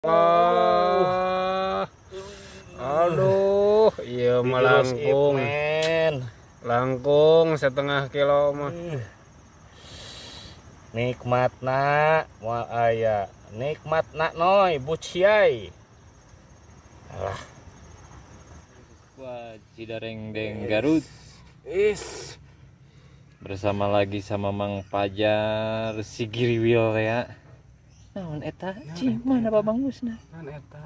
Ah, aduh, iya melangkung, langkung setengah kilo mah. Nikmatna moal aya. Nikmatna noy buciai. Alah. Wah, Cidareng Deng Garut Is. bersama lagi sama Mang Pajar Sigiriwil ya. Naon eta? Ci, mana Babang Musna? Kan eta.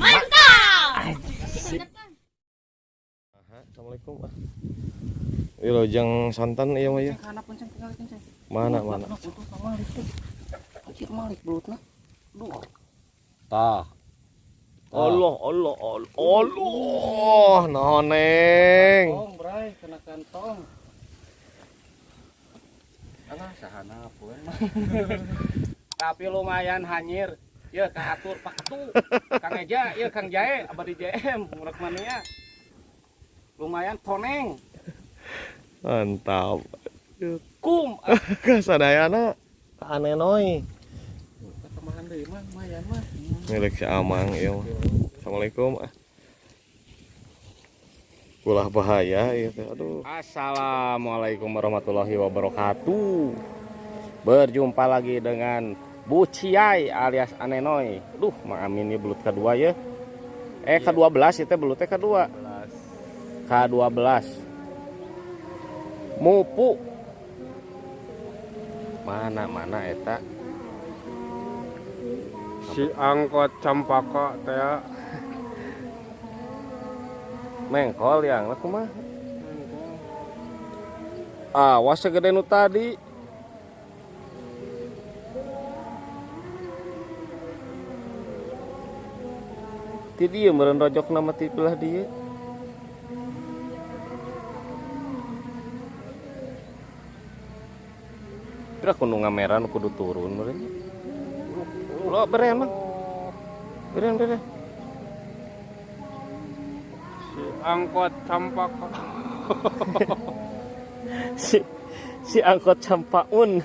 Mantap! Assalamualaikum. Wilojeng santan iya mah ya. Mana mana? Tah. Allah Allah Allah Allah noneng. Tong, bray, kena kantong. Alah, sahana pun. Tapi lumayan hanyir. Ya, kaatur Pak Ketu. Kang Eja, ya Kang Jae, abadi JM, murah mania. Lumayan toneng. Mantap. Kum, Kasadayana aneh noy. tambahan deui mah lumayan mah. Milik si Amang ieu. mah. Assalamualaikum. ah. Ulah bahaya ieu teh. Aduh. Assalamualaikum warahmatullahi wabarakatuh. Berjumpa lagi dengan Bu Ciai alias Anenoy. Duh, Mang Amin ini belut kedua ya. Eh, ke-12 itu belutnya kedua. K12. Mupu. Mana mana eta? Si angkot campaka teh ya. Mengkol yang aku mah. Awas segede nu tadi. Ti dia meureun rojok nama ti belah dia. Kira kudu ngameran kudu turun meureun. Lo beren mah. Beren beren. Si angkot campaka. si si angkot campaun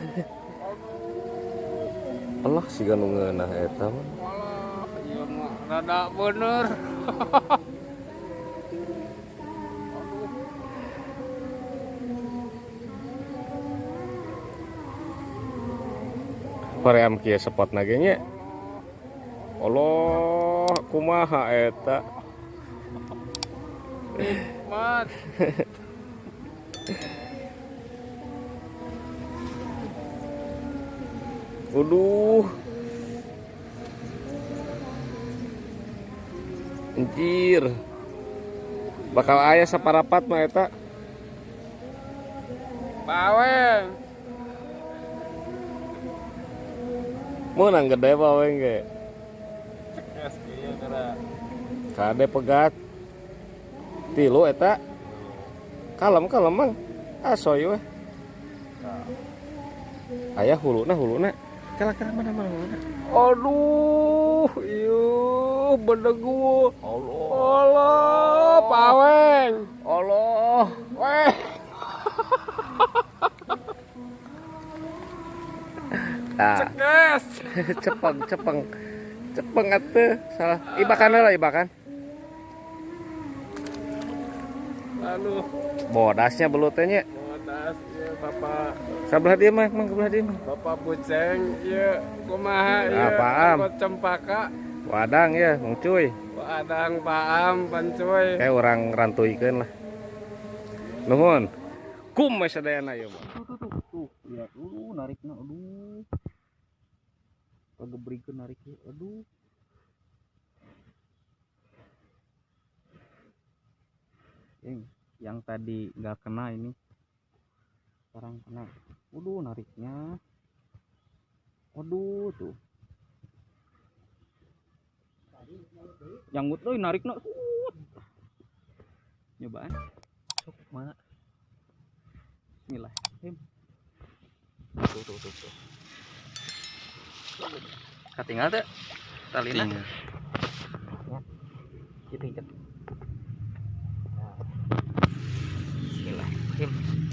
Allah si ganu ngeunah eta mah Walah, ieu mah rada bener. hoream kieu sepot ge nya Allah kumaha eta Mat. Waduh Anjir Bakal aya saparapat mah eta Baweng. Menang gede baweng ieu kira. Kade pegat. Tilu eta. Kalem kalem mang Asoy weh. Ayah huluna huluna Kala kala mana mana huluna Aduh, ieu bedegu. Allah. Allah, paweng. Allah. Weh. Ah Cekes. cepeng cepeng cepeng atuh salah. Ibakan lah ibakan Aduh, bodasnya belutnya. Bodas ieu Bapak. Sebelah dia mah mang sebelah dia mah Bapak Buceng ieu kumaha ieu? Apaan? Angkot cempaka. wadang ya mang cuy. Padang paam pancuy. kayak orang rantuikeun lah. Nuhun. Kum sadayana ieu mah tuh tuh tuh. Tuh lihat. Uh narikna aduh. Pagebrikeun nariknya aduh yang, yang tadi nggak kena ini. Sekarang kena. Waduh nariknya. Waduh tuh. Nyanggut euy narikna Suut. nyobaan. Sok mana? Bismillah Him. tuh tuh tuh. Tuh katingal teh talina Gitu Bismillahirrahmanirrahim.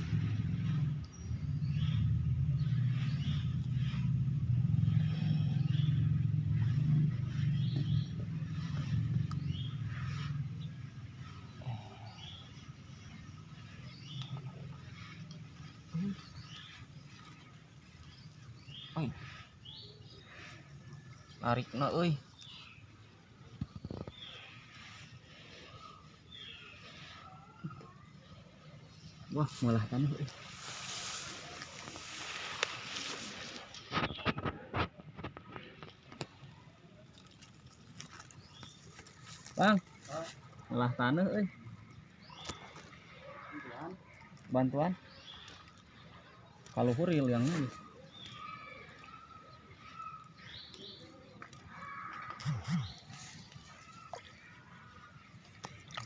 Tarik na euy. Wah, malah tanah. Bang. Malah tanah euy. Bantuan. Kalau huril yang ini.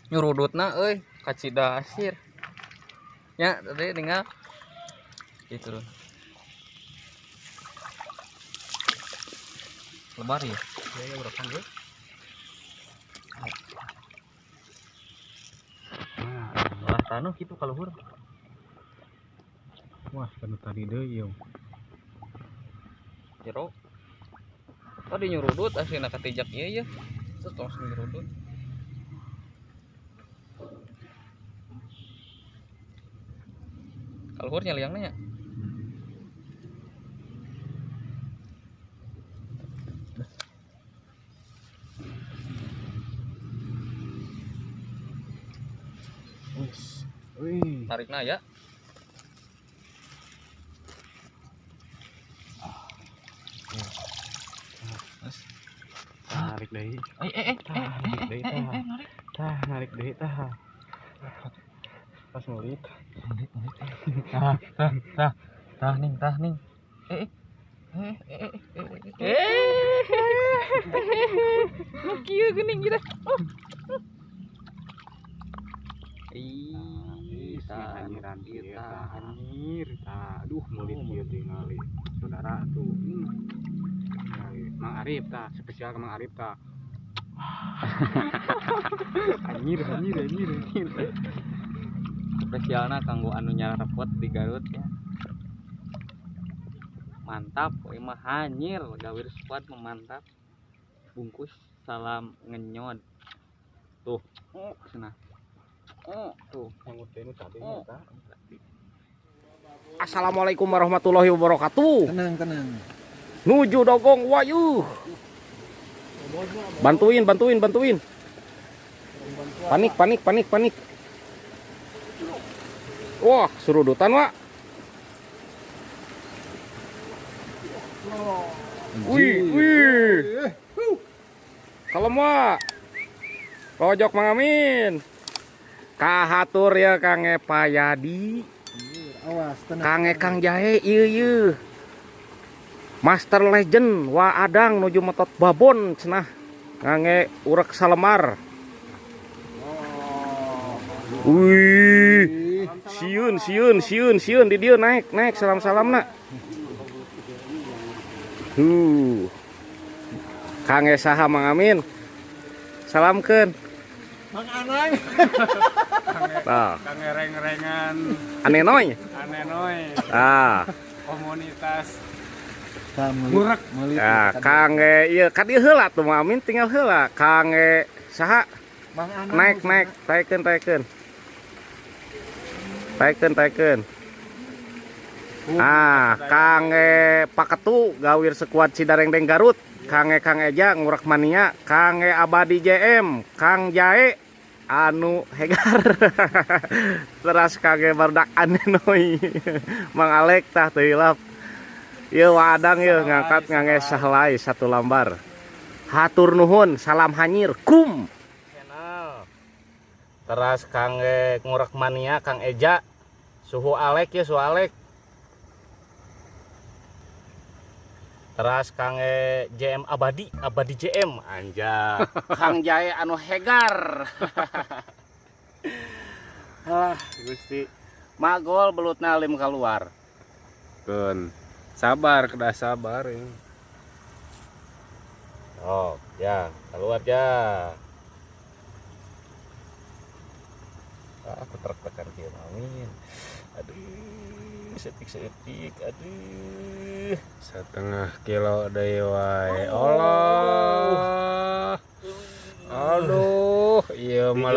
nyurudutna euy kacida asir nya tadi tinggal itu tuh lebar ya? Ya ya berapa gue nah tanah gitu kalau hur. Wah kan tadi deh yo. Jero tadi nyurudut aslinya ketijak iya ya terus langsung nyurudut nyali yang nanya wih tarik na ya tarik deh eh eh eh tarik deh tah tah narik deh tah pas ngulit. Tah tah tah. Tah ning tah ning. Eh eh eh eh eh nu kieu geuning oh. Ih anjiran anjir tah aduh mulit ieu tinggal saudara tuh. Hmm. Mang Arif tah. Spesial ke Mang Arif tah. Anjir anjir anjir anjir spesialna kanggo anu nyarepot di Garut ya. Mantap we mah hanyir. Gawir squad memantap bungkus salam ngenyot tuh oh cenah oh tuh. Oh. Assalamualaikum warahmatullahi wabarakatuh. Tenang tenang. Nuju dogong wayu. Bantuin bantuin bantuin. Panik panik panik panik wah surudutan wa wih wih. Kalau mau pojok mangamin kahatur ya kange payadi awas tenang. Kange kang jahe iya iya Master Legend wa adang nuju metot babon cenah. Ngange urek salemar. Wih, siun siun siun siun di dia naik naik salam salam nak. Tuh kange saha mang amin. Salamkeun. mang anang nah. kange reng rengan anenoy anenoy ah. Komunitas. Murak ah kange iya ka dieu heula tuh mang amin tinggal heula. Kange saha. Naik naik taikan taikan. Taikeun taikeun ah kange paketu gawir sekuat Cidarengdeng Garut. Kange Kang Eja ngurak mania. Kange Abadi JM Kang Jae. Anu hegar. Teras kange bardak anenoy Mang Alek tah teu hilap. Wadang ieu ngangkat ngange sahlai satu lambar. Hatur nuhun salam hanyir kum teras kang e ngurek mania kang Eja. Suhu Alek ya suhu Alek. Teras kang e JM Abadi Abadi JM anja. Kang Jae anu hegar. Ah Gusti. Magol belutna lim keluar. Kun. Sabar, kedah sabar ya. oh ya keluar ya aku trek-trekan kieu amin aduh setik-setik aduh. Setengah kilo deui wae Allah. Aduh iya mah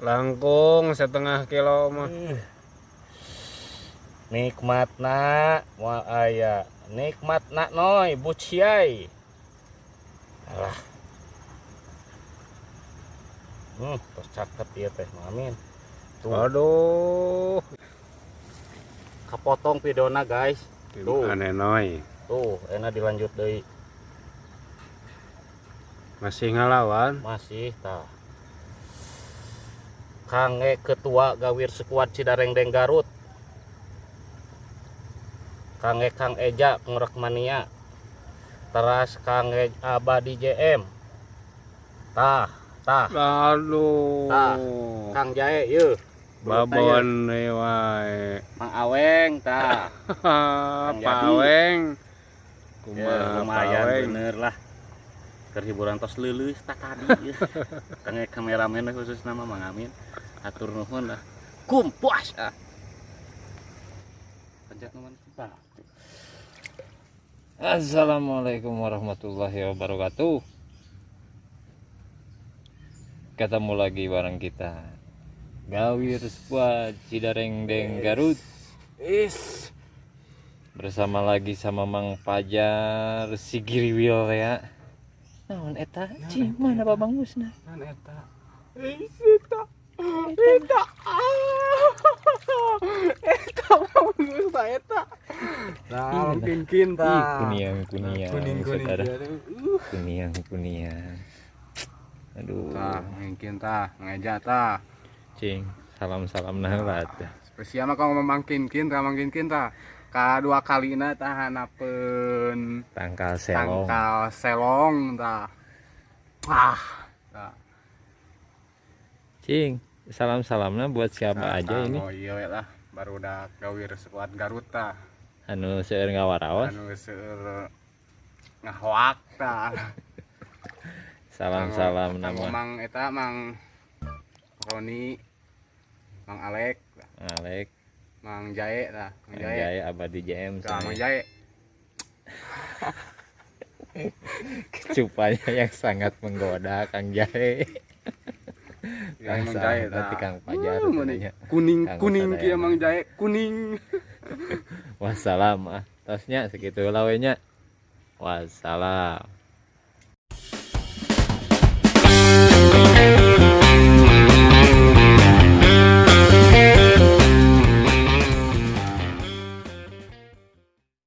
langkung. setengah kilo mah. Nikmatna moal aya nikmatna noy buciai alah hmm tos caket ieu teh amin tuh. Aduh. Kapotong videona guys. Tuh. aneh noy. Tuh enak dilanjut deui masih ngalawan? Masih tah Kange ketua gawir sekuat Cidareng Deng Garut. Kange Kang Eja pengurek mania. Teras Kange Abadi JM Tah tah. Aduh Tah. Kang Jae ye. Babon wae. Mang Aweng tah. Paweng Ya, kumaha lumayan paweng bener lah. Kerhiburan tos leuleus tak tadi ye. Kange kameramen khusus nama Mang Amin. Atur nuhun lah. Kumpuas ah. Pencet nomor kita Assalamualaikum warahmatullahi wabarakatuh Ketemu lagi bareng kita. Gawir Squad Cidareng Deng Garut. Is Bersama lagi sama Mang Pajar Sigiriwil ya. Naon eta? Cih, mana Babang Musna? Kan eta. Nah, mungkin kinta. kuniang kuniang. Kuniang kuniang Aduh Tah, mungkin tah, ngeja tah. Cing, salam-salam naheula teh. Spesial mah kalau memangkin kinta, mangkin kinta. Kadua kalina tah hanapeun Tangkal selong tangkal selong tah. Ah, tah. Cing, salam-salamnya buat siapa aja ini Oh iya lah, baru udah gawir sekuat Garut tah. anu seueur ngawaraos Anu seueur ngahoak tah. salam-salam nama Mang eta Mang Roni, Mang Alek, Alek Mang Jae tah, Mang Jae. Jaya Abadi JM Mang. Jae. Cupanya yang sangat menggoda Kang Jahe Ya, Kang Mang Jae berarti. Kang Pajar Uh, kuning Kang kuning kieu Mang Jae, kuning. Wassalam ah Tosnya segitu lawenya Wassalam